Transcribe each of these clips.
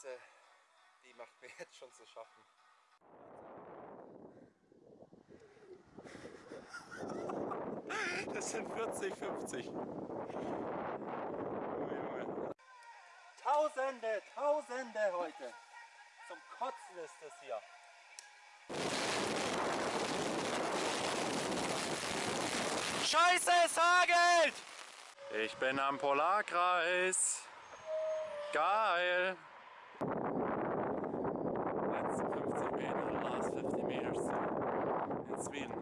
Hitze, die macht mir jetzt schon zu schaffen. Das sind 40, 50. Tausende, Tausende heute. Zum Kotzen ist das hier. Scheiße, es hagelt! Ich bin am Polarkreis. Geil! Letzte 50 Meter, last 50 meters in Sweden.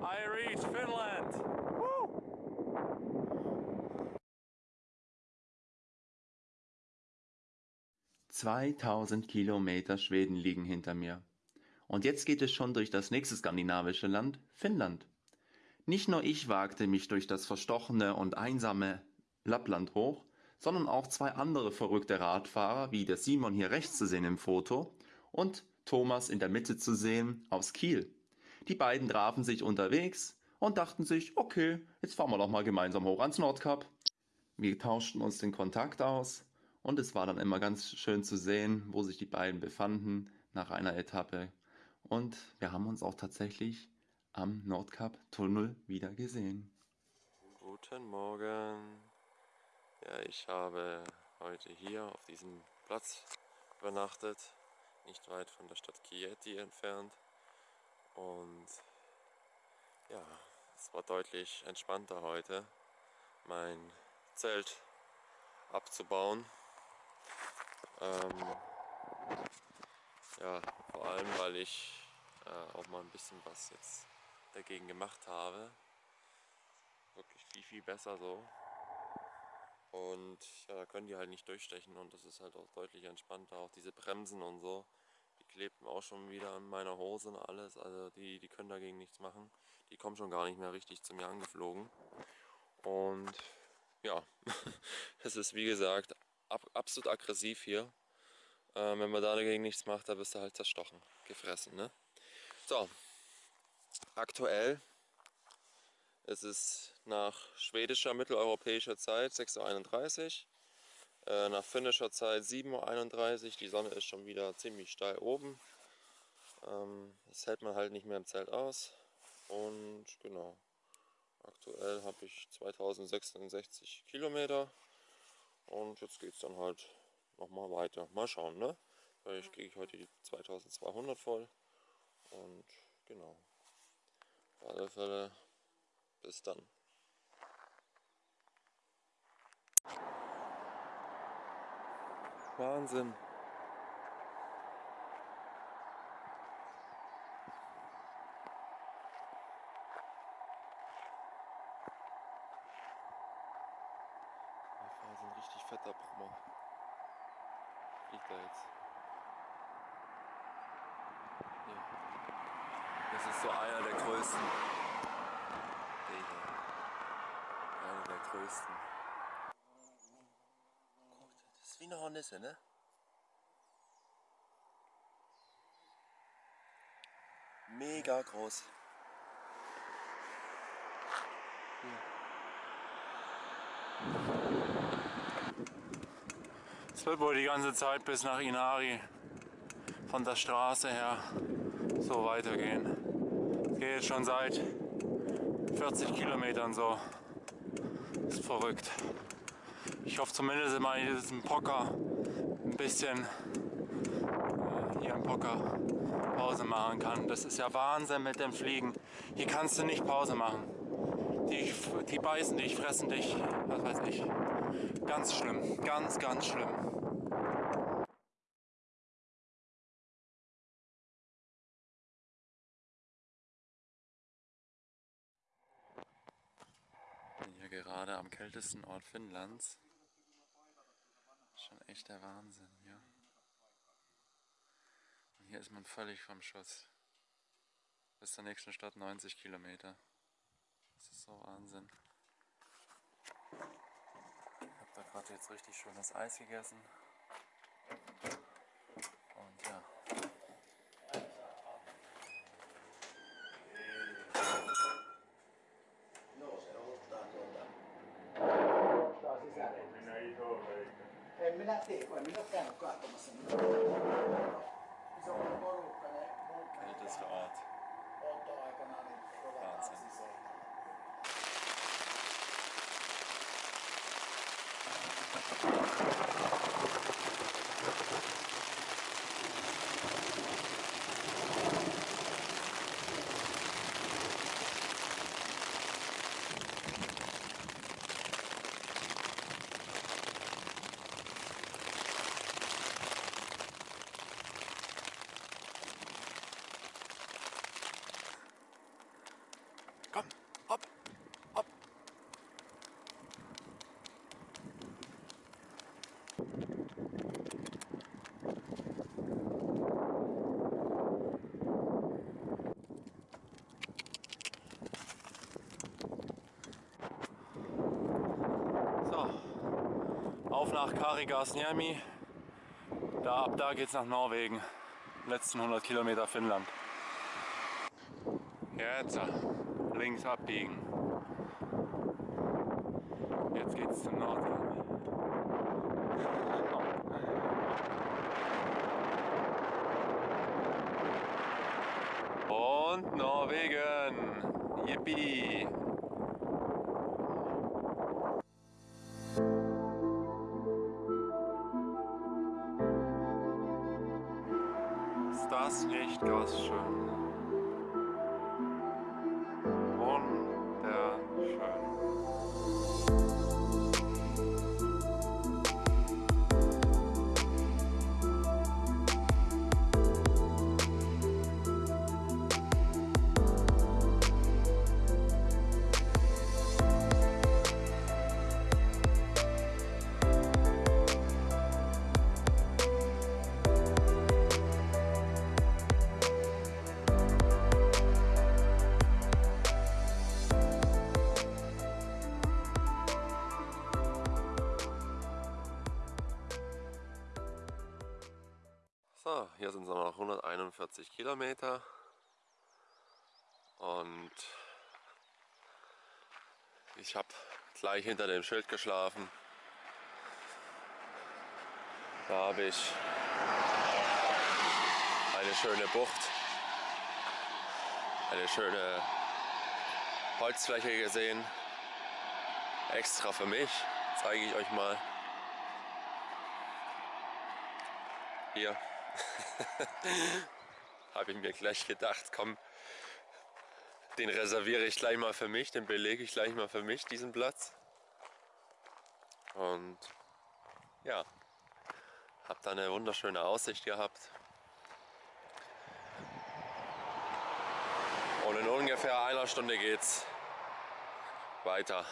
I reach Finland! Woo! Zweitausend Kilometer Schweden liegen hinter mir. Und jetzt geht es schon durch das nächste skandinavische Land, Finnland. Nicht nur ich wagte mich durch das verstochene und einsame Lappland hoch, sondern auch zwei andere verrückte Radfahrer, wie der Simon hier rechts zu sehen im Foto und Thomas in der Mitte zu sehen aus Kiel. Die beiden trafen sich unterwegs und dachten sich, okay, jetzt fahren wir doch mal gemeinsam hoch ans Nordkap. Wir tauschten uns den Kontakt aus und es war dann immer ganz schön zu sehen, wo sich die beiden befanden nach einer Etappe. Und wir haben uns auch tatsächlich am Nordkap-Tunnel wieder gesehen. Guten Morgen. Ja, ich habe heute hier auf diesem Platz übernachtet, nicht weit von der Stadt Chieti entfernt. Und ja, es war deutlich entspannter heute, mein Zelt abzubauen. Ähm, ja, vor allem, weil ich äh, auch mal ein bisschen was jetzt dagegen gemacht habe. Wirklich viel, viel besser so. Und ja, da können die halt nicht durchstechen und das ist halt auch deutlich entspannter. Auch diese Bremsen und so, klebten auch schon wieder an meiner Hose und alles. Also die, die können dagegen nichts machen. Die kommen schon gar nicht mehr richtig zu mir angeflogen. Und ja, es ist wie gesagt ab, absolut aggressiv hier. Ähm, wenn man da dagegen nichts macht, dann bist du halt zerstochen, gefressen. Ne? So, aktuell ist es nach schwedischer mitteleuropäischer Zeit 6.31 Uhr, äh, nach finnischer Zeit 7.31 Uhr. Die Sonne ist schon wieder ziemlich steil oben. Ähm, das hält man halt nicht mehr im Zelt aus. Und genau, aktuell habe ich 2066 Kilometer. Und jetzt geht es dann halt nochmal weiter. Mal schauen, ne? Vielleicht kriege ich heute die 2200 voll. Und genau. Auf alle Fälle bis dann. Wahnsinn. Ein richtig fetter Brummer. Fliegt da jetzt. Ja. Das ist so einer der größten. Der. Einer der größten. Guck, das ist wie eine Hornisse, ne? Mega groß. Es wird wohl die ganze Zeit bis nach Inari von der Straße her so weitergehen. Es geht jetzt schon seit 40 Kilometern so. Ist verrückt. Ich hoffe zumindest mal in diesem Pocker ein bisschen äh, hier im Pocker Pause machen kann. Das ist ja Wahnsinn mit dem Fliegen. Hier kannst du nicht Pause machen. Die, die beißen dich, fressen dich, was weiß ich. Ganz schlimm, ganz, ganz schlimm. bin hier gerade am kältesten Ort Finnlands. Schon echt der Wahnsinn, ja. Und hier ist man völlig vom Schuss. Bis zur nächsten Stadt 90 Kilometer. Das ist so Wahnsinn. Ich habe da gerade jetzt richtig schönes Eis gegessen. emminattékony, minattel akartam a szemben. Bizony, barókane, mondták. Hát ez ad. Ott a hajkanál, hogy Nach Karigasniemi. Da, ab da geht's nach Norwegen. Letzten 100 Kilometer Finnland. Jetzt links abbiegen. Jetzt geht's zum Nordkap. Und Norwegen. Yippie. 141 Kilometer und ich habe gleich hinter dem Schild geschlafen. Da habe ich eine schöne Bucht, eine schöne Holzfläche gesehen. Extra für mich, zeige ich euch mal. Hier habe ich mir gleich gedacht, komm, den reserviere ich gleich mal für mich, den belege ich gleich mal für mich, diesen Platz. Und ja, habe da eine wunderschöne Aussicht gehabt. Und in ungefähr einer Stunde geht's weiter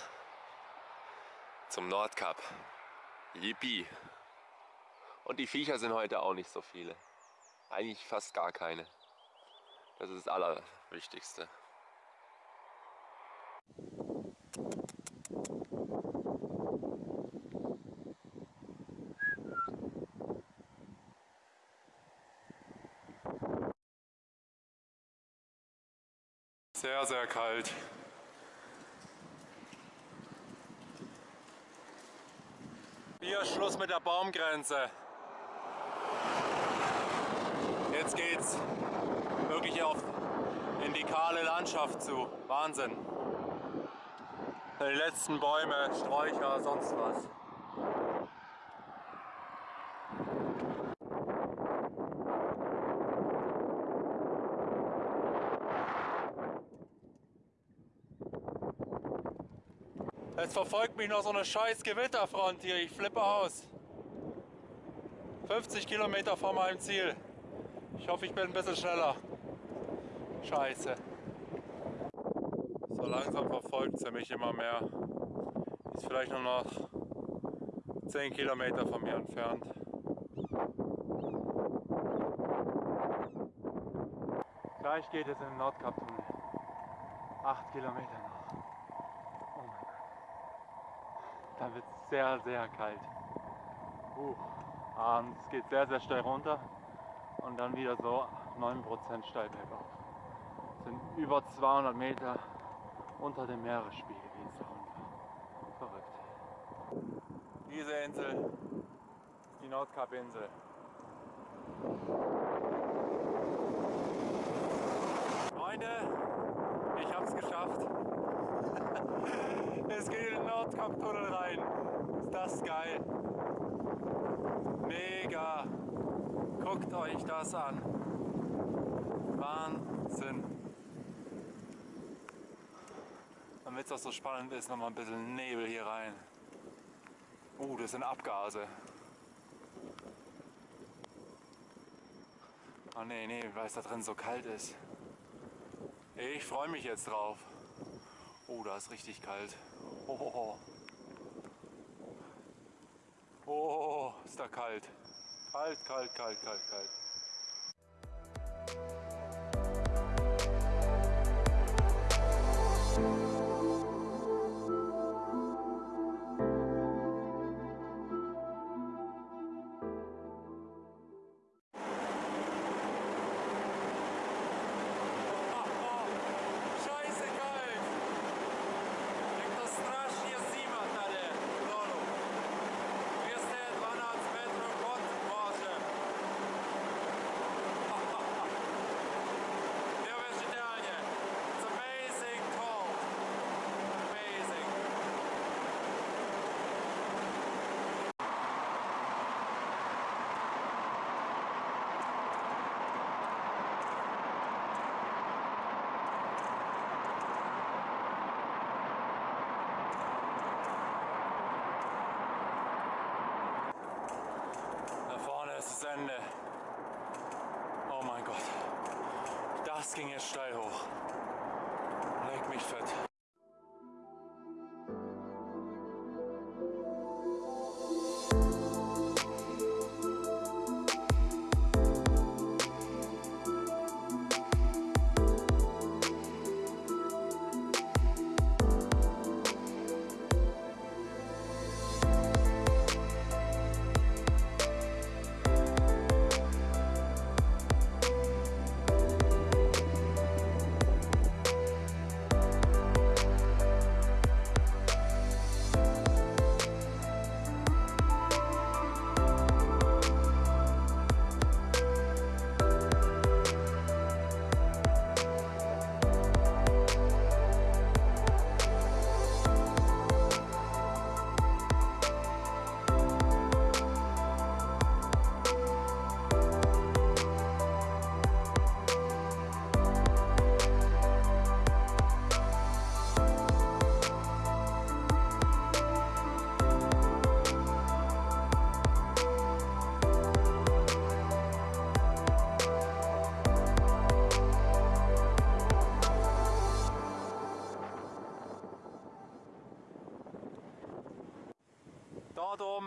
zum Nordkap. Yippie! Und die Viecher sind heute auch nicht so viele. Eigentlich fast gar keine. Das ist das Allerwichtigste. Sehr, sehr kalt. Hier Schluss mit der Baumgrenze. Jetzt geht's wirklich auf in die kahle Landschaft zu. Wahnsinn. Die letzten Bäume, Sträucher, sonst was. Jetzt verfolgt mich noch so eine scheiß Gewitterfront hier. Ich flippe aus. 50 Kilometer vor meinem Ziel. Ich hoffe, ich bin ein bisschen schneller. Scheiße. So langsam verfolgt sie mich immer mehr. Ist vielleicht nur noch 10 Kilometer von mir entfernt. Gleich geht es in den Nordkap-Tunnel. 8 Kilometer noch. Oh mein Gott. Dann wird es sehr, sehr kalt. Uh, und es geht sehr, sehr steil runter und dann wieder so 9% steil bergauf. Es sind über 200 Meter unter dem Meeresspiegel geht es da runter. Verrückt. Diese Insel die Nordkapinsel. Freunde, ich hab's geschafft. Es geht in den Nordkap-Tunnel rein. Ist das geil. Mega. Guckt euch das an. Wahnsinn. Damit es auch so spannend ist, nochmal ein bisschen Nebel hier rein. Oh, das sind Abgase. Oh nee, nee, weil es da drin so kalt ist. Ich freue mich jetzt drauf. Oh, da ist richtig kalt. Oh, oh, ist da kalt. Kalt, kalt, kalt, kalt, kalt. Das ging jetzt steil hoch. Leck mich fett.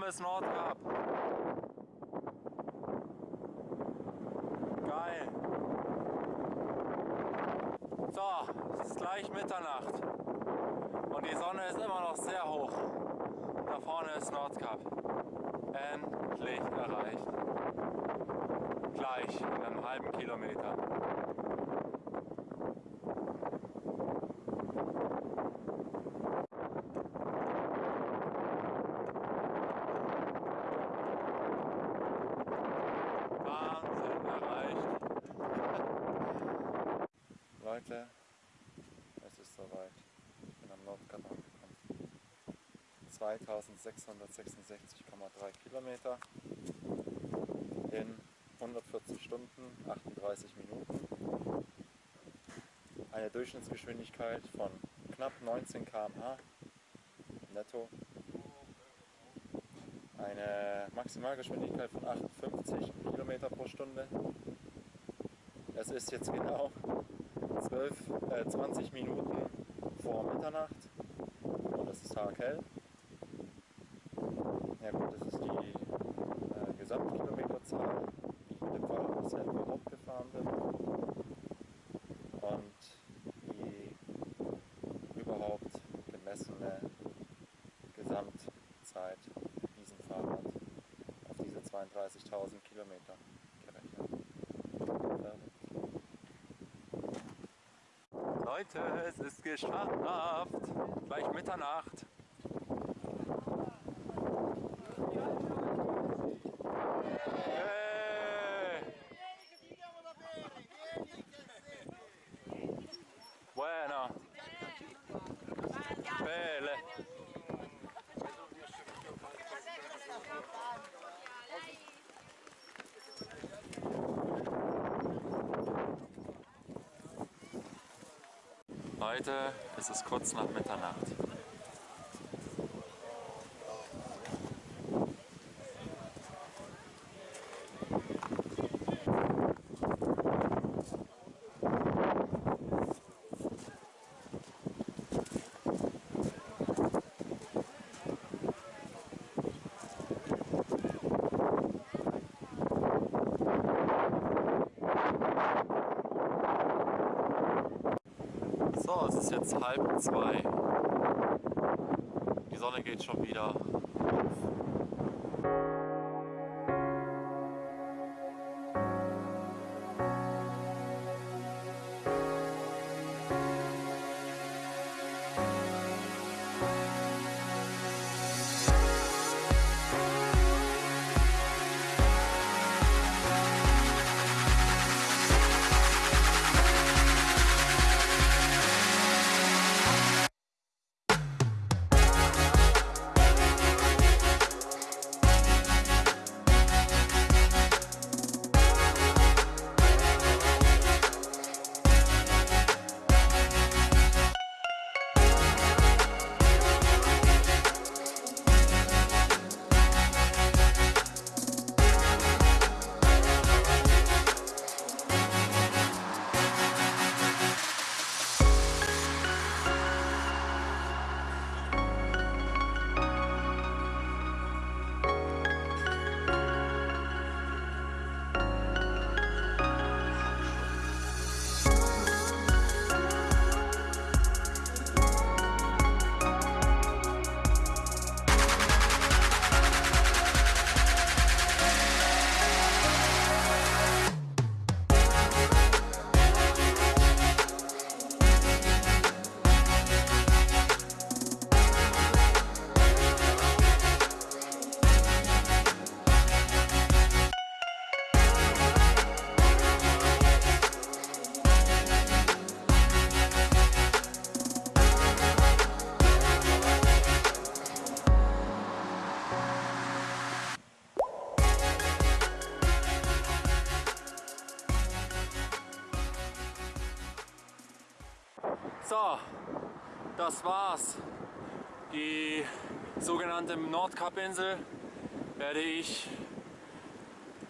Ist Nordkap. Geil. So, es ist gleich Mitternacht. Und die Sonne ist immer noch sehr hoch. Da vorne ist Nordkap. Endlich erreicht. Gleich in einem halben Kilometer. Wahnsinn erreicht. Leute, es ist soweit. Ich bin am Nordkap angekommen. 2666,3 Kilometer in 140 Stunden, 38 Minuten. Eine Durchschnittsgeschwindigkeit von knapp 19 km/h netto. Eine Maximalgeschwindigkeit von 58 Kilometer pro Stunde. Es ist jetzt genau 12, äh, 20 Minuten vor Mitternacht und es ist taghell. Ja gut, das ist die äh, Gesamtkilometerzahl, die ich in dem Fall bisher überhaupt gefahren bin. Und die überhaupt gemessene Gesamtzeit mit diesem Fahrrad auf diese 32.000 Kilometer gerechnet. Verrückt. Leute, es ist geschafft. Gleich Mitternacht. Leute, es ist kurz nach Mitternacht. So, es ist jetzt halb zwei. Die Sonne geht schon wieder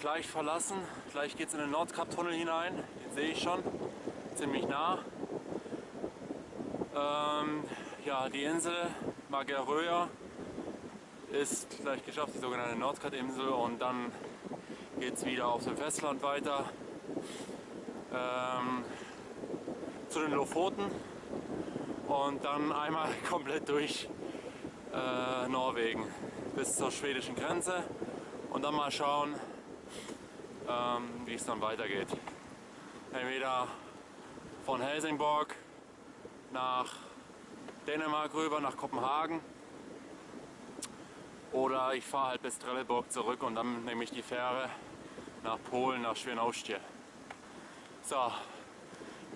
gleich verlassen. Gleich geht es in den Nordkap-Tunnel hinein. Den sehe ich schon, ziemlich nah. Ähm, ja, die Insel Mageröa ist gleich geschafft, die sogenannte Nordkap-Insel. Und dann geht es wieder auf dem Festland weiter. Ähm, zu den Lofoten und dann einmal komplett durch äh, Norwegen bis zur schwedischen Grenze und dann mal schauen, ähm, wie es dann weitergeht. Entweder von Helsingborg nach Dänemark rüber, nach Kopenhagen oder ich fahre halt bis Trelleborg zurück und dann nehme ich die Fähre nach Polen, nach Schwienaustie. So,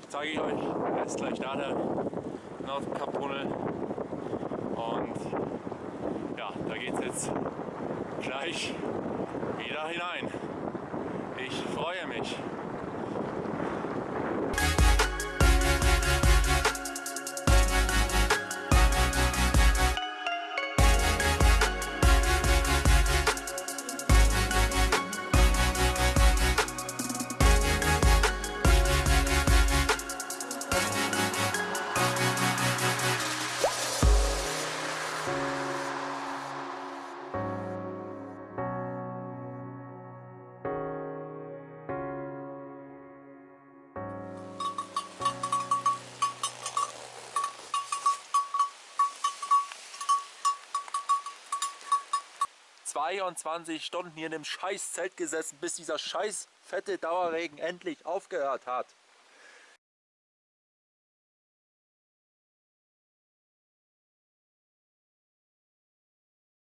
zeige ich euch jetzt gleich da der Nordkap-Tunnel und ja, da geht es jetzt gleich wieder hinein. Ich freue mich. ...22 Stunden hier in dem scheiß Zelt gesessen, bis dieser scheiß fette Dauerregen endlich aufgehört hat.